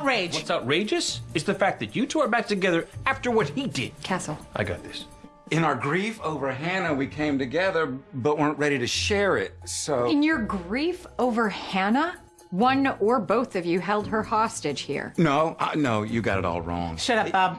outrage. What's outrageous is the fact that you two are back together after what he did. Castle. I got this. In our grief over Hannah, we came together, but weren't ready to share it, so. In your grief over Hannah, one or both of you held her hostage here. No, uh, no, you got it all wrong. Shut up, Bob.